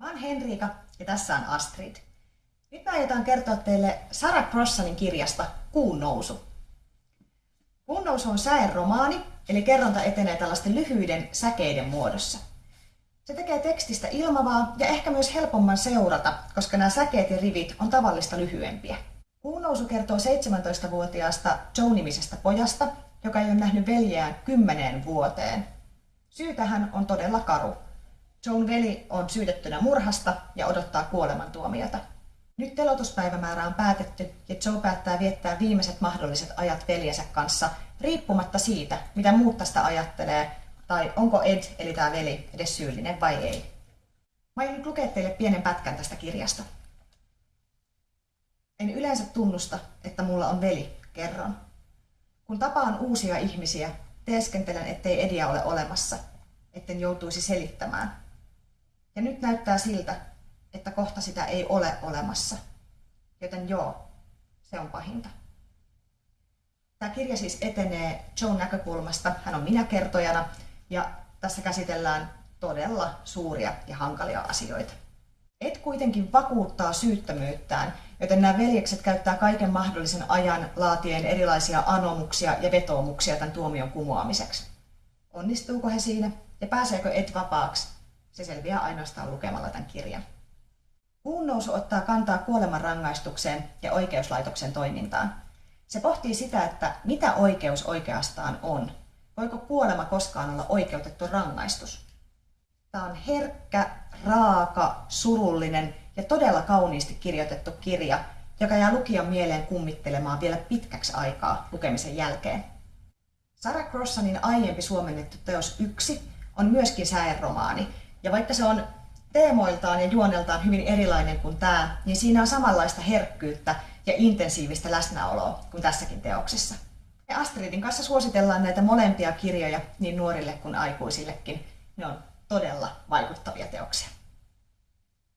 Mä oon Henriika ja tässä on Astrid. Nyt mä aiotaan kertoa teille Sarah Crossanin kirjasta Kuun nousu. Kuun nousu on säeromaani, eli kerronta etenee tällaisten lyhyiden säkeiden muodossa. Se tekee tekstistä ilmavaa ja ehkä myös helpomman seurata, koska nämä säkeet ja rivit on tavallista lyhyempiä. Kuun nousu kertoo 17-vuotiaasta Joe-nimisestä pojasta, joka ei ole nähnyt veljeään kymmeneen vuoteen. Syy tähän on todella karu. Joan veli on syytettynä murhasta ja odottaa kuolemantuomiota. Nyt telotuspäivämäärä on päätetty ja Joe päättää viettää viimeiset mahdolliset ajat veljensä kanssa, riippumatta siitä, mitä muut tästä ajattelee, tai onko Ed, eli tämä veli, edes syyllinen vai ei. Mä aion nyt lukea teille pienen pätkän tästä kirjasta. En yleensä tunnusta, että mulla on veli, kerron. Kun tapaan uusia ihmisiä, teeskentelen, ettei Edia ole olemassa, etten joutuisi selittämään. Ja nyt näyttää siltä, että kohta sitä ei ole olemassa. Joten joo, se on pahinta. Tämä kirja siis etenee Joan näkökulmasta. Hän on minä kertojana ja tässä käsitellään todella suuria ja hankalia asioita. Et kuitenkin vakuuttaa syyttömyyttään, joten nämä veljekset käyttää kaiken mahdollisen ajan laatien erilaisia anomuksia ja vetoomuksia tämän tuomion kumoamiseksi. Onnistuuko he siinä ja pääseekö Ed vapaaksi? Se selviää ainoastaan lukemalla tämän kirjan. Kuun nousu ottaa kantaa kuolemanrangaistukseen ja oikeuslaitoksen toimintaan. Se pohtii sitä, että mitä oikeus oikeastaan on. Voiko kuolema koskaan olla oikeutettu rangaistus? Tämä on herkkä, raaka, surullinen ja todella kauniisti kirjoitettu kirja, joka jää lukijan mieleen kummittelemaan vielä pitkäksi aikaa lukemisen jälkeen. Sarah Crossanin aiempi suomennettu teos Yksi on myöskin säeromaani, ja vaikka se on teemoiltaan ja juoneltaan hyvin erilainen kuin tämä, niin siinä on samanlaista herkkyyttä ja intensiivistä läsnäoloa kuin tässäkin teoksessa. Ja Astridin kanssa suositellaan näitä molempia kirjoja niin nuorille kuin aikuisillekin. Ne on todella vaikuttavia teoksia.